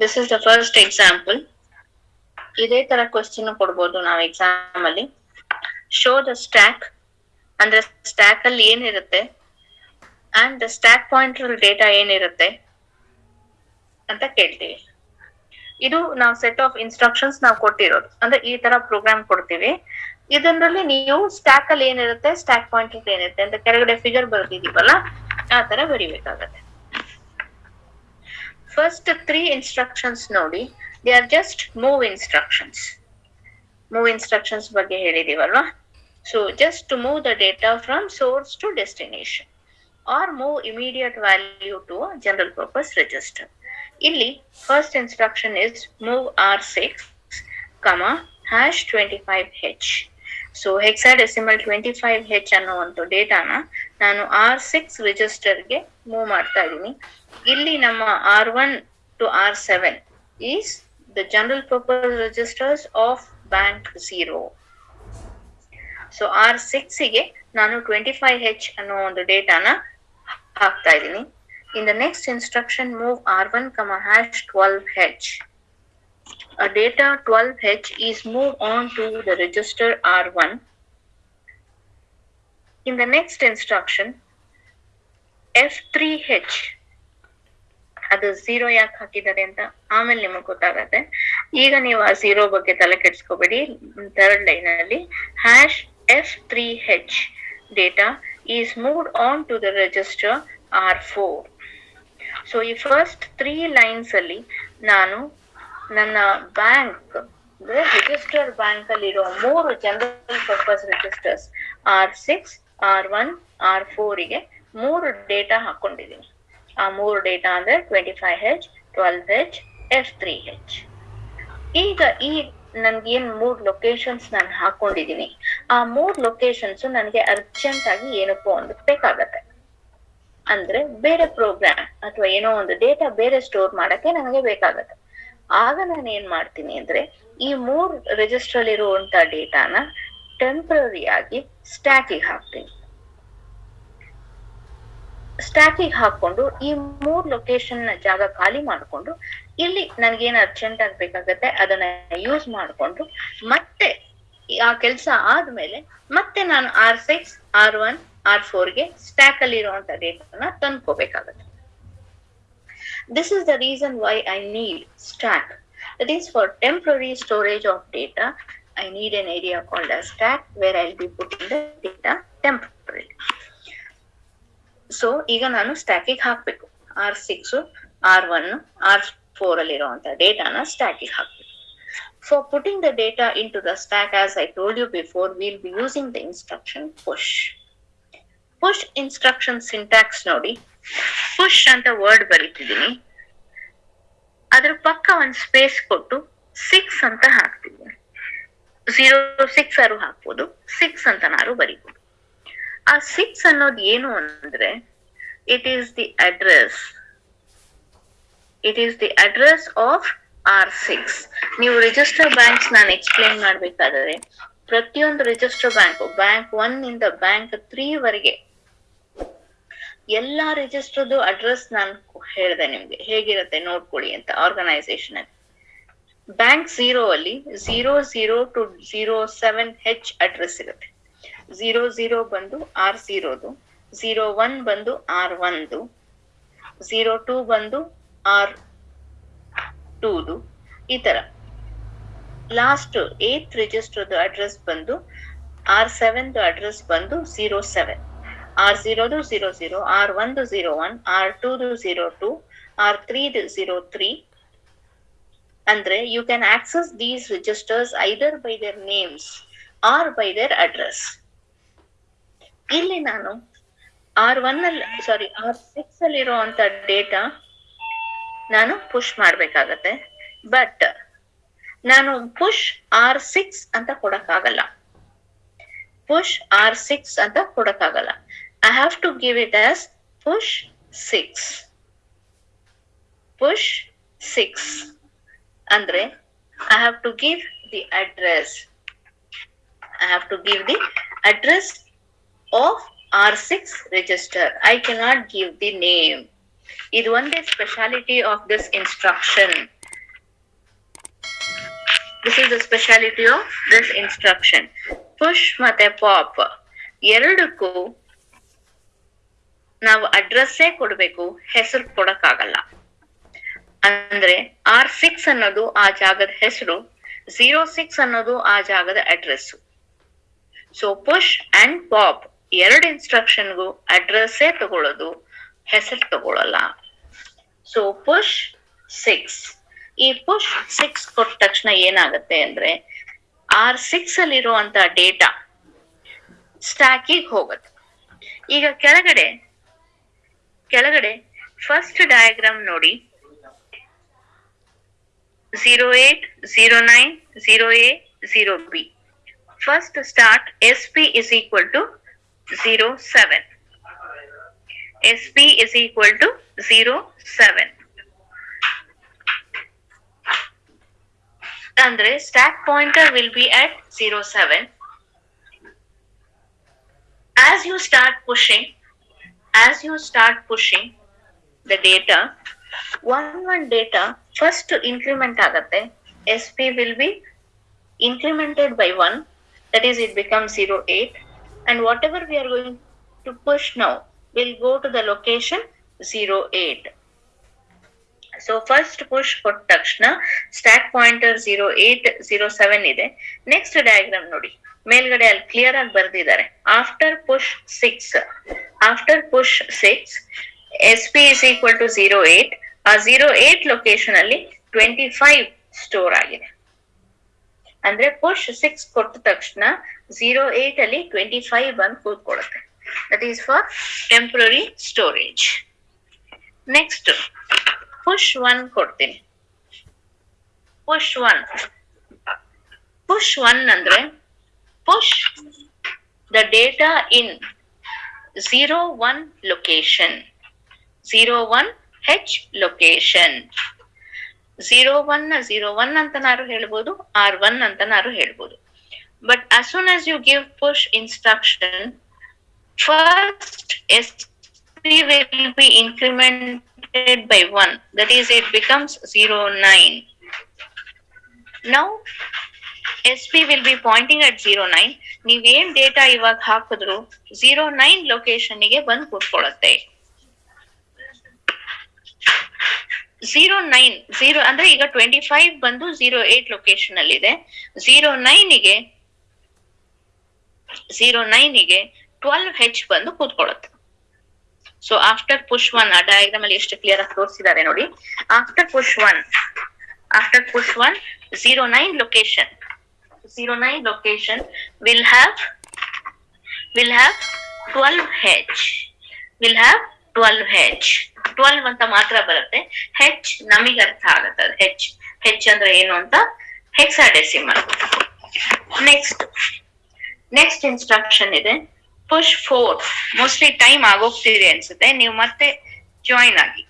This is the first example ಇದೇ ತರ question ಕೊಡ್ಬೋದು ನಾವು ಎಕ್ಸಾಮ್ ಅಲ್ಲಿ. ಶೋ ದ ಸ್ಟ್ಯಾಕ್ ಅಂದ್ರೆ ಸ್ಟ್ಯಾಕ್ ಅಲ್ಲಿ ಏನಿರುತ್ತೆ? And the stack pointer data ಏನಿರುತ್ತೆ? ಅಂತ ಕೇಳ್ತೀವಿ. ಇದು ನಾವು ಸೆಟ್ ಆಫ್ ಇನ್ಸ್ಟ್ರಕ್ಷನ್ಸ್ ನಾವು ಕೊಟ್ಟಿರೋದು. ಅಂದ್ರೆ ಈ ತರ ಪ್ರೋಗ್ರಾಮ್ ಕೊಡ್ತೀವಿ. ಇದರಲ್ಲಿ ನೀವು ಸ್ಟ್ಯಾಕ್ ಅಲ್ಲಿ ಏನಿರುತ್ತೆ? ಸ್ಟ್ಯಾಕ್ ಪಾಯಿಂಟ್ ಏನಿರುತ್ತೆ? ಅಂತ ಕೆಳಗಡೆ ಫಿಗರ್ ಬರ್ತಿದೀವಲ್ಲ ಆ ತರ ಬರಿಬೇಕಾಗತ್ತೆ. ಫಸ್ಟ್ ತ್ರೀ ಇನ್ಸ್ಟ್ರಕ್ಷನ್ಸ್ ನೋಡಿ they are just move instructions move instructions ಬಗ್ಗೆ ಹೇಳಿದೀವಲ್ವಾ? So just to move the data from source to destination or move immediate value to general purpose register ಇಲ್ಲಿ first instruction is move R six comma hash twenty five H so hexadecimal twenty five H ಅನ್ನೋ ಒಂದು ಡೇಟಾನ ನಾನು R six ರಿಜಿಸ್ಟರ್ಗೆ move ಮಾಡ್ತಾ ಇದ್ದೀನಿ. ಇಲ್ಲಿ ನಮ್ಮ R one to R seven is the general purpose registers of bank zero so R ಸಿಕ್ಸ್ಗೆ ನಾನು twenty five H ಅನ್ನೋ ಒಂದು ಡೇಟಾನ ಹಾಕ್ತಾ ಇದ್ದೀನಿ. In the next instruction move R one comma hash twelve H a data 12h is moved on to the register R1. In the next instruction, F3H ಅದು zero ಯಾಕೆ ಹಾಕಿದ್ದಾರೆ ಅಂತ ಆಮೇಲೆ ನಿಮಗ್ ಗೊತ್ತಾಗತ್ತೆ. ಈಗ ನೀವು ಆ ಝೀರೋ ಬಗ್ಗೆ ತಲೆ ಕೆಡ್ಸ್ಕೋಬೇಡಿ. ಥರ್ಡ್ ಲೈನ್ ಅಲ್ಲಿ hash F three H data is moved on to the register R four so ಈ ಫಸ್ಟ್ ತ್ರೀ ಲೈನ್ಸ್ ಅಲ್ಲಿ ನಾನು ನನ್ನ ಬ್ಯಾಂಕ್ ಅಂದ್ರೆ ರಿಜಿಸ್ಟರ್ ಬ್ಯಾಂಕ್ ಅಲ್ಲಿರೋ ಮೂರು general purpose registers R six R one R ಫೋರ್ಗೆ ಮೂರು ಡೇಟಾ ಹಾಕೊಂಡಿದ್ದೀನಿ. ಆ ಮೂರು ಡೇಟಾ ಅಂದ್ರೆ twenty five H twelve H F three H ಈಗ ಈ ನನ್ಗೆ ಏನ್ ಮೂರ್ ಲೊಕೇಶನ್ಸ್ ನಾನು ಹಾಕೊಂಡಿದ್ದೀನಿ ಆ ಮೂರ್ ಲೊಕೇಶನ್ಸ್ ನನಗೆ ಅರ್ಜೆಂಟ್ ಆಗಿ ಏನಕ್ಕೋ ಒಂದು ಬೇಕಾಗತ್ತೆ. ಅಂದ್ರೆ ಬೇರೆ ಪ್ರೋಗ್ರಾಮ್ ಅಥವಾ ಏನೋ ಒಂದು ಡೇಟಾ ಬೇರೆ ಸ್ಟೋರ್ ಮಾಡಕ್ಕೆ ನನಗೆ ಬೇಕಾಗತ್ತೆ. ಆಗ ನಾನು ಏನ್ ಮಾಡ್ತೀನಿ ಅಂದ್ರೆ ಈ ಮೂರ್ ರಿಜಿಸ್ಟರ್ ಇರುವಂತ ಡೇಟಾನ ಟೆಂಪ್ರರಿ ಆಗಿ ಸ್ಟ್ಯಾಕಿಗೆ ಹಾಕ್ತೀನಿ. ಸ್ಟ್ಯಾಕಿಗೆ ಹಾಕೊಂಡು ಈ ಮೂರ್ ಲೊಕೇಶನ್ ಜಾಗ ಖಾಲಿ ಮಾಡ್ಕೊಂಡು ಇಲ್ಲಿ ನನ್ಗೇನ್ ಅರ್ಜೆಂಟ್ ಆಗಿ ಬೇಕಾಗತ್ತೆ ಅದನ್ನ ಯೂಸ್ ಮಾಡ್ಕೊಂಡು ಮತ್ತೆ ಆ ಕೆಲಸ ಆದ್ಮೇಲೆ ಮತ್ತೆ ನಾನು R six R one R ಫೋರ್ಗೆ stack ಅಲ್ಲಿ ಇರುವಂತ ಡೇಟಾನ ತಂದ್ಕೋಬೇಕಾಗತ್ತೆ This is the reason why I need stack. That is for temporary storage of data. I need an called called stack stack where be put in the data temporarily. So ಈಗ ನಾನು ಸ್ಟ್ಯಾಕಿಗೆ ಹಾಕ್ಬೇಕು. R six R one R four ಅಲ್ಲಿರುವಂತ ಡೇಟಾನ ಸ್ಟ್ಯಾಕಿಗೆ ಹಾಕ್ಬೇಕು. For putting the data into the stack as I told you before will be using the instruction push push instruction syntax ನೋಡಿ. Push ಅಂತ ವರ್ಡ್ ಬರೀತಿದ್ದೀನಿ. ಅದ್ರ ಪಕ್ಕ ಒಂದ್ ಸ್ಪೇಸ್ ಕೊಟ್ಟು ಸಿಕ್ಸ್ ಅಂತ ಹಾಕ್ತಿದ್ದೀನಿ ಜೀರೋ ಸಿಕ್ಸ್ ಆರು ಹಾಕ್ಬೋದು. ಸಿಕ್ಸ್ ಅಂತ ನಾರು ಬರೀಬಹುದು ಆ ಸಿಕ್ಸ್ ಅನ್ನೋದು ಏನು ಅಂದ್ರೆ it is the address it is the address of R six ನೀವು ರಿಜಿಸ್ಟರ್ ಬ್ಯಾಂಕ್ಸ್ ನಾನು ಎಕ್ಸ್ಪ್ಲೈನ್ ಮಾಡ್ಬೇಕಾದ್ರೆ, ಪ್ರತಿಯೊಂದು ರಿಜಿಸ್ಟರ್ ಬ್ಯಾಂಕ್ ಬ್ಯಾಂಕ್ ಒನ್ ಇಂದ ಬ್ಯಾಂಕ್ ತ್ರೀ ವರೆಗೆ ಎಲ್ಲಾ ರಿಜಿಸ್ಟರ್ದು ಅಡ್ರೆಸ್ ನಾನು ಹೇಳಿದೆ ನಿಮ್ಗೆ. ಹೇಗಿರುತ್ತೆ ನೋಡ್ಕೊಳ್ಳಿ ಅಂತ ಆರ್ಗನೈಸೇಷನ್ ಅಲ್ಲಿ. ಬ್ಯಾಂಕ್ ಝೀರೋ ಅಲ್ಲಿ zero zero two zero seven H address ಇರುತ್ತೆ. ಝೀರೋ ಝೀರೋ ಬಂದು ಆರ್ ಝೀರೋದು ಝೀರೋ ಒನ್ ಬಂದು ಆರ್ ಒನ್ದು ಝೀರೋ ಟೂ ಬಂದು ಆರ್ ಟೂದು, ಈ ತರ ಲಾಸ್ಟ್ ಏತ್ ರಿಜಿಸ್ಟರ್ದು ಅಡ್ರೆಸ್ ಬಂದು ಆರ್ ಸೆವೆನ್ ಅಡ್ರೆಸ್ ಬಂದು ಝೀರೋ ಸೆವೆನ್. ಆರ್ ಝೀರೋದು ಝೀರೋ ಝೀರೋ ಆರ್ ಒಂದು ಝೀರೋ ಒನ್, ಆರ್ ಟೂದು ಝೀರೋ ಟೂ, ಆರ್ ತ್ರೀದು ಝೀರೋ ತ್ರೀ. ಅಂದ್ರೆ you can access these registers either by their names or by their address ಇಲ್ಲಿ ನಾನು. R one ಅಲ್ಲಿ ಸಾರಿ R six ಅಲ್ಲಿ ಇರುವಂತ ಡೇಟಾ ನಾನು ಪುಷ್ ಮಾಡ್ಬೇಕಾಗತ್ತೆ. ಬಟ್ ನಾನು ಪುಷ್ ಆರ್ ಸಿಕ್ಸ್ ಅಂತ ಕೊಡಕ್ಕಾಗಲ್ಲ. ಪುಷ್ ಆರ್ ಸಿಕ್ಸ್ ಅಂತ ಕೊಡಕ್ಕಾಗಲ್ಲ. I have to give it as push six push six ಅಂದ್ರೆ I have to give the address I have to give the address R six register I cannot give the name ಇದು ಒಂದೇ speciality of this instruction this is the speciality of this instruction push ಮತ್ತೆ pop ಎರಡಕ್ಕೂ ನಾವು ಅಡ್ರೆಸ್ಸೇ ಕೊಡಬೇಕು, ಹೆಸರು ಕೊಡಕ್ಕಾಗಲ್ಲ. ಅಂದ್ರೆ R six ಅನ್ನೋದು ಆ ಜಾಗದ ಹೆಸರು ಝೀರೋ ಸಿಕ್ಸ್ ಅನ್ನೋದು ಆ ಜಾಗದ address so push and pop ಎರಡು ಇನ್ಸ್ಟ್ರಕ್ಷನ್ಗೂ ಅಡ್ರೆಸ್ಸೇ ತಗೊಳ್ಳೋದು, ಹೆಸರು ತಗೊಳ್ಳಲ್ಲ. ಸೊ ಪುಷ್ ಸಿಕ್ಸ್ ಈ ಪುಷ್ ಸಿಕ್ಸ್ ಕೊಟ್ಟ ತಕ್ಷಣ ಏನಾಗುತ್ತೆ ಅಂದ್ರೆ ಆರ್ ಸಿಕ್ಸ್ ಅಲ್ಲಿರುವಂತ ಡೇಟಾ ಸ್ಟ್ಯಾಕಿಗೆ ಹೋಗುತ್ತೆ. ಈಗ ಕೆಳಗಡೆ ಕೆಳಗಡೆ ಫಸ್ಟ್ ಡಯಾಗ್ರಾಮ್ ನೋಡಿ. Zero eight zero nine zero A zero B first start S P is equal to Zero seven. SP is equal to zero seven. Andrey, Andre, stack pointer will be at zero seven. As you start pushing, as you start pushing the data, 1, 1 data first to increment agate, SP will be incremented by 1, that is it becomes zero eight. And whatever we are going to push now will go to the location 08 so first push ಕೊಟ್ಟ ತಕ್ಷಣ stack pointer zero eight zero seven ಇದೆ. Next diagram ನೋಡಿ. ಮೇಲ್ಗಡೆ ಅಲ್ಲಿ clear ಆಗಿ ಬರ್ದಿದ್ದಾರೆ. After push six after push six S P is equal to zero eight ಆ zero eight location ಅಲ್ಲಿ ಟ್ವೆಂಟಿ ಫೈವ್ ಸ್ಟೋರ್ ಆಗಿದೆ. ಅಂದ್ರೆ ಪುಷ್ ಸಿಕ್ಸ್ ಕೊಟ್ಟ ತಕ್ಷಣ ಜೀರೋ ಏಟ್ ಅಲ್ಲಿ ಟ್ವೆಂಟಿ ಫೈವ್ ಬಂದು ಕೂತ್ಕೊಳ್ಳುತ್ತೆ. That is for temporary storage next push one ಕೊಡ್ತೀನಿ. Push one push one ಅಂದ್ರೆ push the data in zero one location zero one H location zero one zero one ಅಂತನಾರು ಹೇಳ್ಬೋದು R one ಅಂತನಾರು ಹೇಳ್ಬೋದು but as soon as you give push instruction first SP will be incremented by 1 that is it becomes 09 now SP will be pointing at 09 ನೀವೇನ್ data ಇವಾಗ ಹಾಕಿದ್ರು 09 ಲೊಕೇಶನ್ಗೆ ಬಂದು ಕೂತ್ಕೊಳ್ಳುತ್ತೆ zero nine zero ಅಂದ್ರೆ ಈಗ twenty five ಬಂದು zero eight location ಅಲ್ಲಿ ಇದೆ. Zero ನೈನ್ಗೆ ಝೀರೋ ನೈನ್ಗೆ ಟ್ವೆಲ್ವ್ ಹೆಚ್ ಬಂದು ಕೂತ್ಕೊಳ್ಳುತ್ತೆ. ಸೊ ಆಫ್ಟರ್ ಪುಷ್ ಒನ್ ಆ ಡಯಾಗ್ರಾಮ್ ಅಲ್ಲಿ ಎಷ್ಟು ಕ್ಲಿಯರ್ ಆಗಿ ತೋರಿಸಿದ್ದಾರೆ ನೋಡಿ. After push one after push one zero nine location zero nine location will have will have twelve H will have twelve H twelve ಅಂತ ಮಾತ್ರ ಬರುತ್ತೆ. ಹೆಚ್ ನಮಗೆ ಅರ್ಥ ಆಗುತ್ತೆ ಅದು. ಹೆಚ್ ಹೆಚ್ ಅಂದ್ರೆ ಏನು ಅಂತ ಹೆಕ್ಸಾಡೆಸಿಮಲ್ ನೆಕ್ಸ್ಟ್ ನೆಕ್ಸ್ಟ್ ಇನ್ಸ್ಟ್ರಕ್ಷನ್ ಇದೆ. ಪುಷ್ ಫೋರ್ ಮೋಸ್ಟ್ಲಿ ಟೈಮ್ ಆಗೋಗ್ತೀರಿ ಅನ್ಸುತ್ತೆ. ನೀವು ಮತ್ತೆ ಜಾಯಿನ್ ಆಗಿ.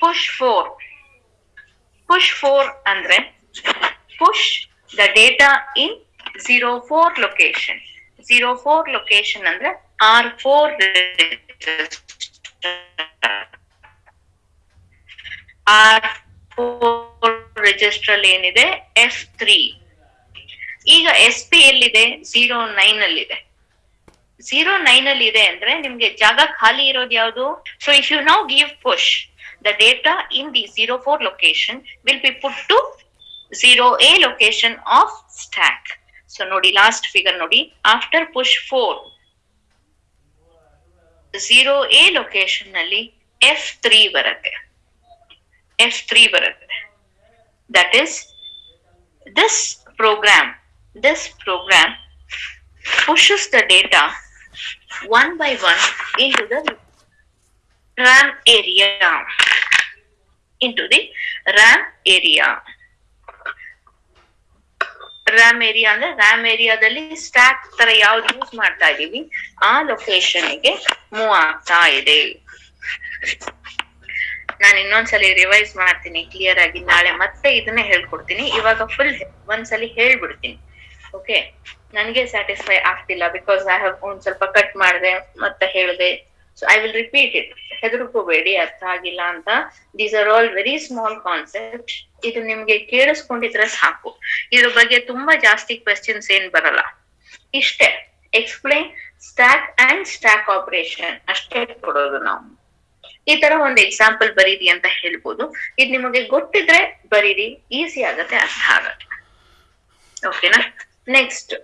ಪುಷ್ ಫೋರ್ ಪುಷ್ ಫೋರ್ ಅಂದ್ರೆ push the data in zero four location zero four location ಅಂದ್ರೆ R four R four register ಏನಿದೆ? ಎಫ್ ತ್ರೀ ಈಗ ಎಸ್ ಪಿ ಎಲ್ಲಿದೆ? ಝೀರೋ ನೈನ್ ಅಲ್ಲಿ ಇದೆ ಝೀರೋ ನೈನ್ ಅಲ್ಲಿ ಇದೆ ಅಂದ್ರೆ ನಿಮ್ಗೆ ಜಾಗ ಖಾಲಿ ಇರೋದು ಯಾವುದು? So if you now give push the data in the zero four location will be put to zero A location of stack so ನೋಡಿ ಲಾಸ್ಟ್ ಫಿಗರ್ ನೋಡಿ after push four zero A ಲೊಕೇಶನ್ನಲ್ಲಿ F three ಬರುತ್ತೆ F three ಬರುತ್ತೆ that is this program this program pushes the data one by one into the RAM area. Into the RAM area. RAM area ಅಂದ್ರೆ RAM ಏರಿಯಾದಲ್ಲಿ stack ತರ ಯಾವ್ದು use ಮಾಡ್ತಾ ಇದೀವಿ ಆ ಲೊಕೇಶನ್ಗೆ move ಆಗ್ತಾ ಇದೆ. ನಾನು ಇನ್ನೊಂದ್ಸಲಿ ರಿವೈಸ್ ಮಾಡ್ತೀನಿ ಕ್ಲಿಯರ್ ಆಗಿ ನಾಳೆ ಮತ್ತೆ ಇದನ್ನ ಹೇಳ್ಕೊಡ್ತೀನಿ. ಇವಾಗ ಫುಲ್ ಒಂದ್ಸಲಿ ಹೇಳ್ಬಿಡ್ತೀನಿ. ಓಕೆ ನನಗೆ ಸ್ಯಾಟಿಸ್ಫೈ ಆಗ್ತಿಲ್ಲ ಬಿಕಾಸ್ ಐ ಹ್ಯಾವ್ ಒಂದ್ ಸ್ವಲ್ಪ ಕಟ್ ಮಾಡಿದೆ ಮತ್ತೆ ಹೇಳಿದೆ. So I will repeat it ಹೆದರ್ಕೋಬೇಡಿ ಅರ್ಥ ಆಗಿಲ್ಲ ಅಂತ. These are all very small concept ಇದು ನಿಮ್ಗೆ ಕೇಳಿಸ್ಕೊಂಡಿದ್ರೆ ಸಾಕು. ಇದ್ರ ಬಗ್ಗೆ ತುಂಬಾ ಜಾಸ್ತಿ ಕ್ವೆಶ್ಚನ್ಸ್ ಏನ್ ಬರಲ್ಲ. ಇಷ್ಟೇ. Explain stack and stack operation ಅಷ್ಟೇ ಕೊಡೋದು ನಾವು. ಈ ತರ ಒಂದು ಎಕ್ಸಾಂಪಲ್ ಬರೀರಿ ಅಂತ ಹೇಳ್ಬೋದು. ಇದು ನಿಮಗೆ ಗೊತ್ತಿದ್ರೆ ಬರೀರಿ. ಈಸಿ ಆಗತ್ತೆ, ಅರ್ಥ ಆಗತ್ತೆ. ಓಕೆನಾ ನೆಕ್ಸ್ಟ್